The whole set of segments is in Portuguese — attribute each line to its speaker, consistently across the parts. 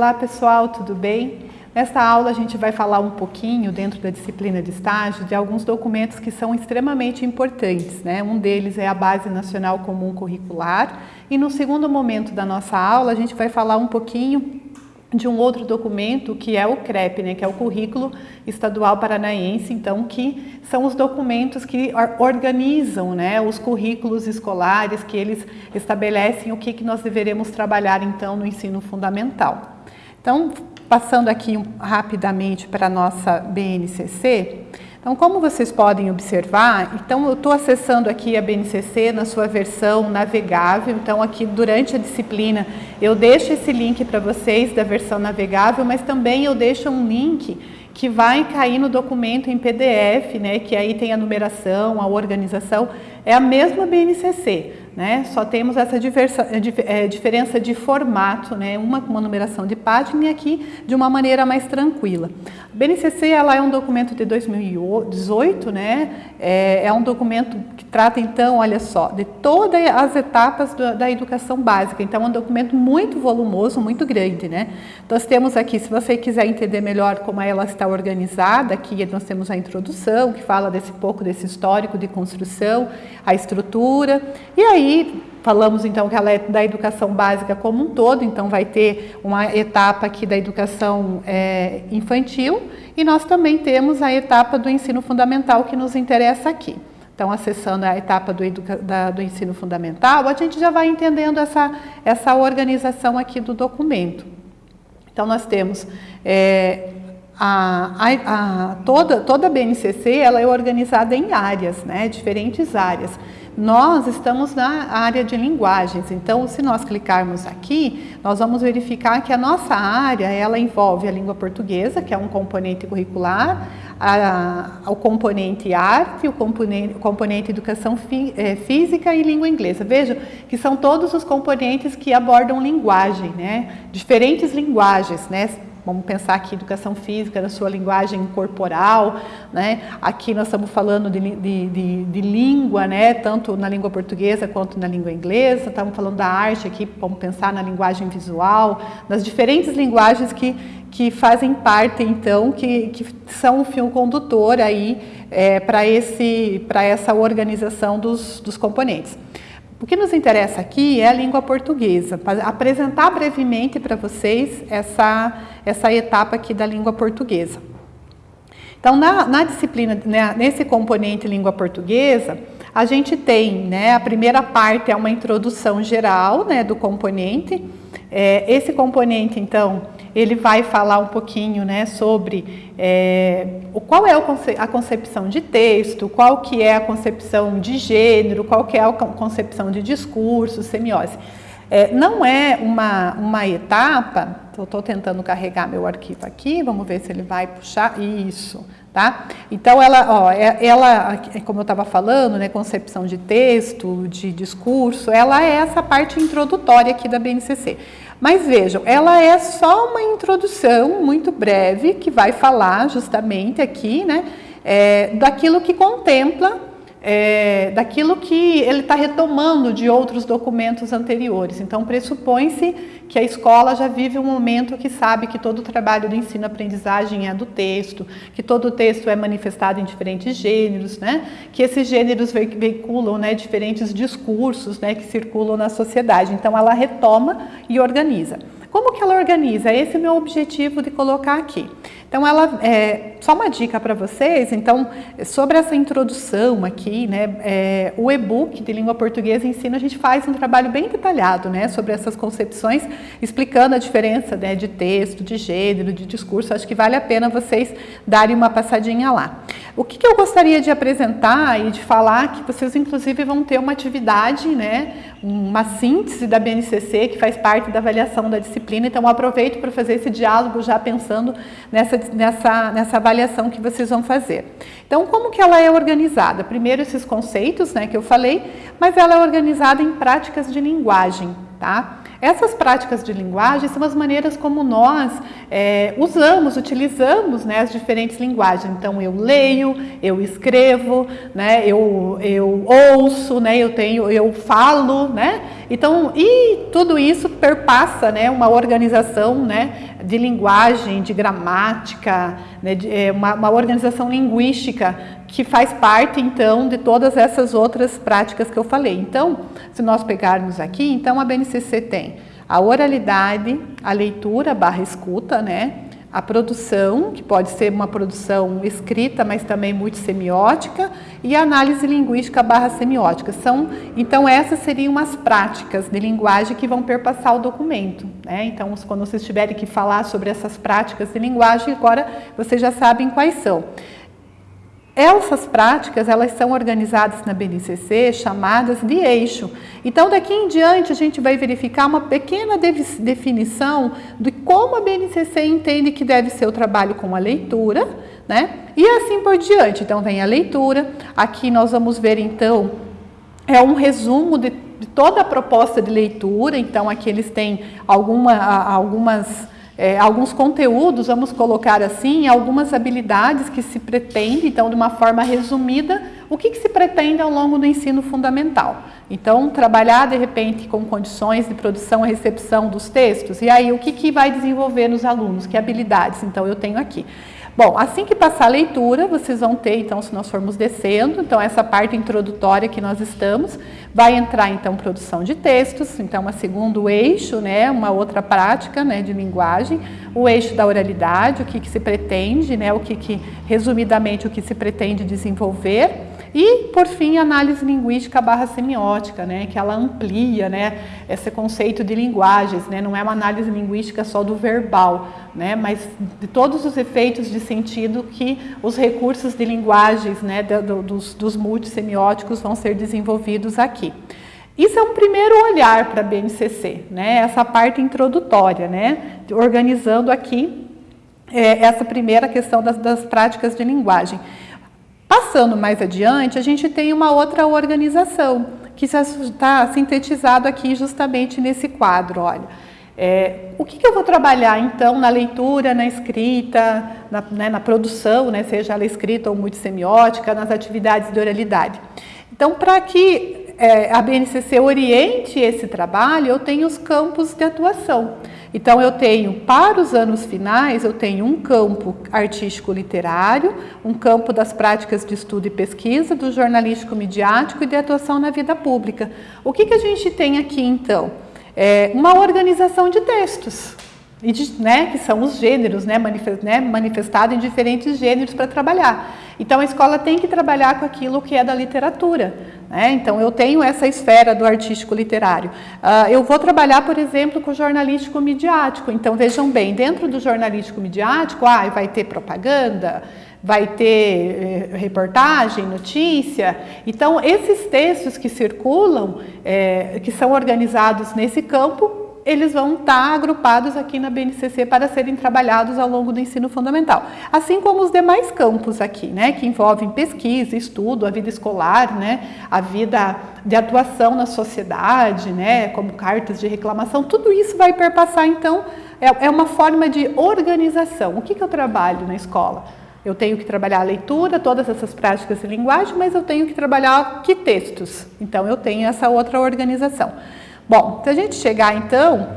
Speaker 1: Olá pessoal, tudo bem? Nesta aula a gente vai falar um pouquinho, dentro da disciplina de estágio, de alguns documentos que são extremamente importantes. Né? Um deles é a Base Nacional Comum Curricular e no segundo momento da nossa aula a gente vai falar um pouquinho de um outro documento que é o CREP, né, que é o Currículo Estadual Paranaense, então que são os documentos que organizam né, os currículos escolares, que eles estabelecem o que, que nós deveremos trabalhar então no ensino fundamental. Então, passando aqui rapidamente para a nossa BNCC, então, como vocês podem observar, então eu estou acessando aqui a BNCC na sua versão navegável, então aqui durante a disciplina eu deixo esse link para vocês da versão navegável, mas também eu deixo um link que vai cair no documento em PDF, né, que aí tem a numeração, a organização, é a mesma BNCC, né? Só temos essa diversa, é, diferença de formato, né? uma com uma numeração de página e aqui de uma maneira mais tranquila. A BNCC ela é um documento de 2018, né? é, é um documento que trata então, olha só, de todas as etapas da, da educação básica. Então é um documento muito volumoso, muito grande. Né? Nós temos aqui, se você quiser entender melhor como ela está organizada, aqui nós temos a introdução, que fala desse pouco desse histórico de construção, a estrutura, e aí aí falamos então que ela é da educação básica como um todo, então vai ter uma etapa aqui da educação é, infantil e nós também temos a etapa do ensino fundamental que nos interessa aqui. Então, acessando a etapa do, da, do ensino fundamental, a gente já vai entendendo essa, essa organização aqui do documento. Então, nós temos é, a, a, a, toda, toda a BNCC ela é organizada em áreas, né, diferentes áreas. Nós estamos na área de linguagens, então se nós clicarmos aqui, nós vamos verificar que a nossa área, ela envolve a língua portuguesa, que é um componente curricular, a, o componente arte, o componente, o componente educação fi, é, física e língua inglesa. Vejam que são todos os componentes que abordam linguagem, né? diferentes linguagens, né? Vamos pensar aqui educação física na sua linguagem corporal, né? Aqui nós estamos falando de, de, de, de, língua, né? Tanto na língua portuguesa quanto na língua inglesa. Estamos falando da arte aqui, vamos pensar na linguagem visual, nas diferentes linguagens que, que fazem parte, então, que, que são o fio condutor aí é, para essa organização dos, dos componentes. O que nos interessa aqui é a língua portuguesa, para apresentar brevemente para vocês essa, essa etapa aqui da língua portuguesa. Então, na, na disciplina, né, nesse componente língua portuguesa, a gente tem, né, a primeira parte é uma introdução geral né, do componente. É, esse componente, então, ele vai falar um pouquinho né, sobre é, qual é a concepção de texto, qual que é a concepção de gênero, qual que é a concepção de discurso, semiose. É, não é uma, uma etapa, estou tentando carregar meu arquivo aqui, vamos ver se ele vai puxar, isso, tá? Então, ela, ó, é, ela como eu estava falando, né, concepção de texto, de discurso, ela é essa parte introdutória aqui da BNCC. Mas vejam, ela é só uma introdução muito breve que vai falar justamente aqui, né, é, daquilo que contempla é, daquilo que ele está retomando de outros documentos anteriores. Então, pressupõe-se que a escola já vive um momento que sabe que todo o trabalho do ensino-aprendizagem é do texto, que todo o texto é manifestado em diferentes gêneros, né? que esses gêneros veiculam né, diferentes discursos né, que circulam na sociedade. Então, ela retoma e organiza. Como que ela organiza? Esse é o meu objetivo de colocar aqui. Então, ela, é, só uma dica para vocês, então, sobre essa introdução aqui, né, é, o e-book de língua portuguesa ensina, a gente faz um trabalho bem detalhado, né, sobre essas concepções, explicando a diferença, né, de texto, de gênero, de discurso, acho que vale a pena vocês darem uma passadinha lá. O que, que eu gostaria de apresentar e de falar, que vocês inclusive vão ter uma atividade, né, uma síntese da BNCC, que faz parte da avaliação da disciplina, então aproveito para fazer esse diálogo já pensando nessa nessa, nessa avaliação que vocês vão fazer. Então, como que ela é organizada? Primeiro, esses conceitos né, que eu falei, mas ela é organizada em práticas de linguagem, tá? Essas práticas de linguagem são as maneiras como nós é, usamos, utilizamos né, as diferentes linguagens. Então, eu leio, eu escrevo, né, eu, eu ouço, né, eu, tenho, eu falo, né, Então, e tudo isso perpassa, né, uma organização, né, de linguagem, de gramática, né, de, é, uma, uma organização linguística que faz parte, então, de todas essas outras práticas que eu falei. Então, se nós pegarmos aqui, então a BNCC tem a oralidade, a leitura barra escuta, né? A produção, que pode ser uma produção escrita, mas também multissemiótica, e a análise linguística barra semiótica. São, então, essas seriam as práticas de linguagem que vão perpassar o documento. Né? Então, quando vocês tiverem que falar sobre essas práticas de linguagem, agora vocês já sabem quais são. Essas práticas, elas são organizadas na BNCC, chamadas de eixo. Então, daqui em diante, a gente vai verificar uma pequena definição de como a BNCC entende que deve ser o trabalho com a leitura, né? E assim por diante. Então, vem a leitura. Aqui nós vamos ver, então, é um resumo de, de toda a proposta de leitura. Então, aqui eles têm alguma, algumas é, alguns conteúdos, vamos colocar assim, algumas habilidades que se pretende, então de uma forma resumida, o que, que se pretende ao longo do ensino fundamental. Então, trabalhar de repente com condições de produção e recepção dos textos, e aí o que, que vai desenvolver nos alunos, que habilidades, então eu tenho aqui. Bom, assim que passar a leitura, vocês vão ter, então, se nós formos descendo, então essa parte introdutória que nós estamos, vai entrar, então, produção de textos, então, uma segundo eixo, né, uma outra prática, né, de linguagem, o eixo da oralidade, o que, que se pretende, né, o que, que, resumidamente, o que se pretende desenvolver, e, por fim, análise linguística barra semiótica, né, que ela amplia né, esse conceito de linguagens, né, não é uma análise linguística só do verbal, né, mas de todos os efeitos de sentido que os recursos de linguagens né, do, dos, dos multissemióticos vão ser desenvolvidos aqui. Isso é um primeiro olhar para a BNCC, né, essa parte introdutória, né, organizando aqui é, essa primeira questão das, das práticas de linguagem. Passando mais adiante, a gente tem uma outra organização, que está sintetizado aqui justamente nesse quadro, olha. É, o que, que, eu vou trabalhar então na leitura, na escrita, na, né, na produção, né, seja ela escrita ou multissemiótica, nas atividades de oralidade? Então, para que é, a BNCC oriente esse trabalho, eu tenho os campos de atuação. Então eu tenho, para os anos finais, eu tenho um campo artístico literário, um campo das práticas de estudo e pesquisa, do jornalístico midiático e de atuação na vida pública. O que, que a gente tem aqui então? É uma organização de textos, e de, né, que são os gêneros, né, né, manifestado em diferentes gêneros para trabalhar. Então a escola tem que trabalhar com aquilo que é da literatura. Né? Então eu tenho essa esfera do artístico literário. Uh, eu vou trabalhar, por exemplo, com jornalístico midiático. Então vejam bem, dentro do jornalístico midiático, ah, vai ter propaganda, vai ter eh, reportagem, notícia. Então esses textos que circulam, eh, que são organizados nesse campo, eles vão estar agrupados aqui na BNCC para serem trabalhados ao longo do ensino fundamental. Assim como os demais campos aqui, né, que envolvem pesquisa, estudo, a vida escolar, né, a vida de atuação na sociedade, né, como cartas de reclamação, tudo isso vai perpassar, então, é, é uma forma de organização. O que, que eu trabalho na escola? Eu tenho que trabalhar a leitura, todas essas práticas de linguagem, mas eu tenho que trabalhar que textos. Então, eu tenho essa outra organização. Bom, se a gente chegar então,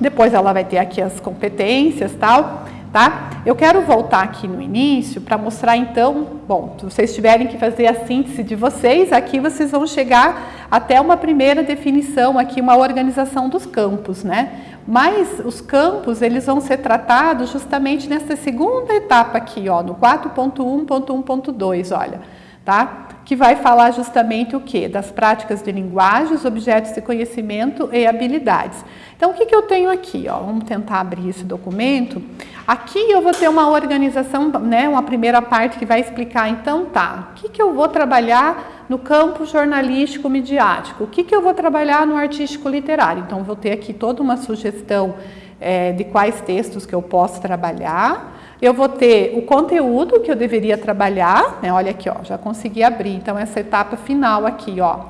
Speaker 1: depois ela vai ter aqui as competências tal, tá? Eu quero voltar aqui no início para mostrar então, bom, se vocês tiverem que fazer a síntese de vocês, aqui vocês vão chegar até uma primeira definição aqui, uma organização dos campos, né? Mas os campos, eles vão ser tratados justamente nessa segunda etapa aqui, ó, no 4.1.1.2, olha, tá? Que vai falar justamente o que? Das práticas de linguagem, os objetos de conhecimento e habilidades. Então, o que, que eu tenho aqui? Ó? Vamos tentar abrir esse documento. Aqui eu vou ter uma organização, né, uma primeira parte que vai explicar, então, tá, o que, que eu vou trabalhar no campo jornalístico midiático? O que, que eu vou trabalhar no artístico literário? Então, vou ter aqui toda uma sugestão é, de quais textos que eu posso trabalhar, eu vou ter o conteúdo que eu deveria trabalhar, né? Olha aqui, ó, já consegui abrir. Então, essa etapa final aqui, ó,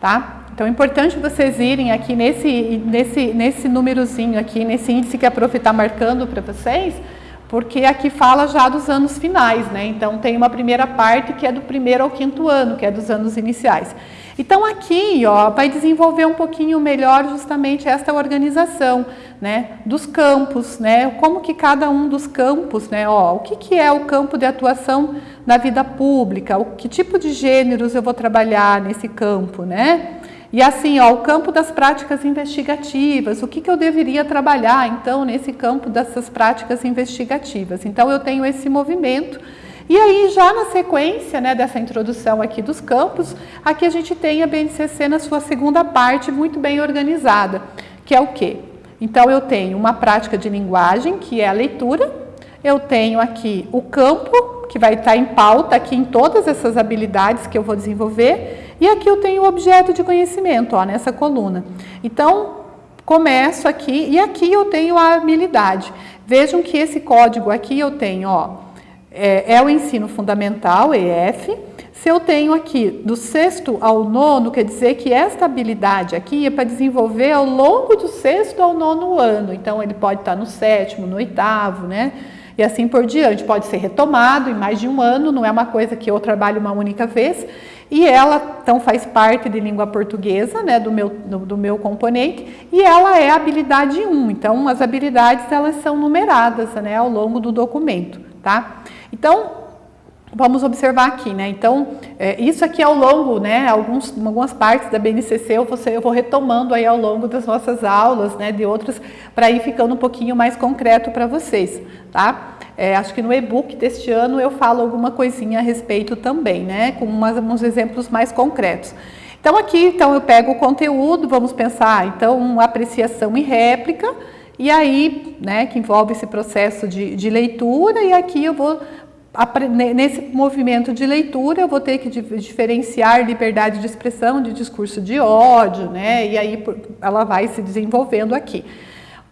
Speaker 1: tá? Então, é importante vocês irem aqui nesse, nesse, nesse númerozinho aqui, nesse índice que a prof está marcando para vocês, porque aqui fala já dos anos finais, né? Então tem uma primeira parte que é do primeiro ao quinto ano, que é dos anos iniciais. Então aqui, ó, vai desenvolver um pouquinho melhor justamente esta organização, né, dos campos, né, como que cada um dos campos, né, ó, o que que é o campo de atuação na vida pública, o que tipo de gêneros eu vou trabalhar nesse campo, né? E assim, ó, o campo das práticas investigativas, o que, que eu deveria trabalhar, então, nesse campo dessas práticas investigativas. Então, eu tenho esse movimento. E aí, já na sequência né, dessa introdução aqui dos campos, aqui a gente tem a BNCC na sua segunda parte, muito bem organizada, que é o quê? Então, eu tenho uma prática de linguagem, que é a leitura, eu tenho aqui o campo, que vai estar em pauta aqui em todas essas habilidades que eu vou desenvolver, e aqui eu tenho o objeto de conhecimento, ó, nessa coluna. Então, começo aqui e aqui eu tenho a habilidade. Vejam que esse código aqui eu tenho, ó, é, é o ensino fundamental, EF. Se eu tenho aqui do sexto ao nono, quer dizer que esta habilidade aqui é para desenvolver ao longo do sexto ao nono ano. Então, ele pode estar no sétimo, no oitavo, né? E assim por diante. Pode ser retomado em mais de um ano, não é uma coisa que eu trabalho uma única vez. E ela, então, faz parte de língua portuguesa, né, do meu, do, do, meu componente, e ela é habilidade 1. Então, as habilidades, elas são numeradas, né, ao longo do documento, tá? Então, vamos observar aqui, né? Então, é, isso aqui ao longo, né, alguns, algumas partes da BNCC eu vou, eu vou retomando aí ao longo das nossas aulas, né, de outras, para ir ficando um pouquinho mais concreto para vocês, tá? É, acho que no e-book deste ano eu falo alguma coisinha a respeito também, né? Com umas, uns exemplos mais concretos. Então aqui, então eu pego o conteúdo, vamos pensar, então, apreciação e réplica, e aí, né, que envolve esse processo de, de leitura, e aqui eu vou, nesse movimento de leitura, eu vou ter que diferenciar liberdade de expressão de discurso de ódio, né, e aí ela vai se desenvolvendo aqui.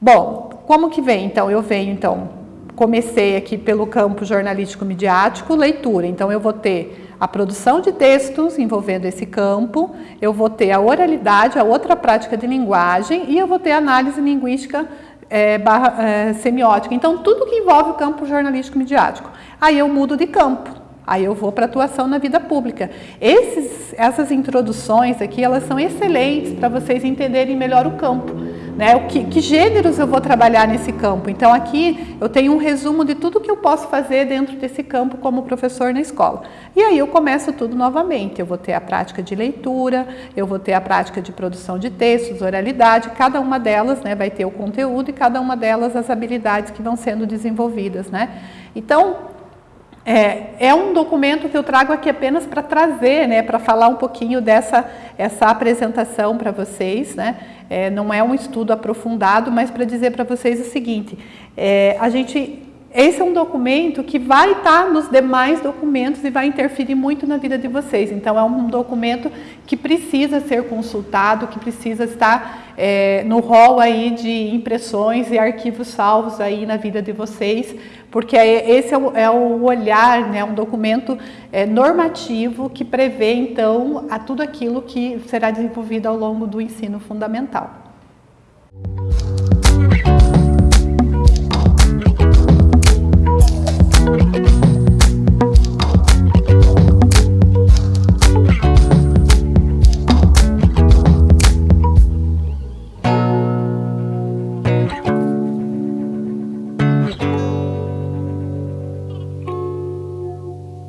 Speaker 1: Bom, como que vem, então? Eu venho, então, comecei aqui pelo campo jornalístico midiático, leitura. Então eu vou ter a produção de textos envolvendo esse campo, eu vou ter a oralidade, a outra prática de linguagem e eu vou ter a análise linguística é, barra, é, semiótica. Então tudo que envolve o campo jornalístico midiático. Aí eu mudo de campo. Aí eu vou para atuação na vida pública. Esses, essas introduções aqui, elas são excelentes para vocês entenderem melhor o campo. Né? O que, que, gêneros eu vou trabalhar nesse campo? Então aqui eu tenho um resumo de tudo que eu posso fazer dentro desse campo como professor na escola. E aí eu começo tudo novamente. Eu vou ter a prática de leitura, eu vou ter a prática de produção de textos, oralidade, cada uma delas né, vai ter o conteúdo e cada uma delas as habilidades que vão sendo desenvolvidas. Né? Então, é, é, um documento que eu trago aqui apenas para trazer, né, para falar um pouquinho dessa essa apresentação para vocês, né? É, não é um estudo aprofundado, mas para dizer para vocês o seguinte: é, a gente esse é um documento que vai estar nos demais documentos e vai interferir muito na vida de vocês. Então, é um documento que precisa ser consultado, que precisa estar é, no rol aí de impressões e arquivos salvos aí na vida de vocês, porque é, esse é o, é o olhar, né, um documento é, normativo que prevê, então, a tudo aquilo que será desenvolvido ao longo do ensino fundamental.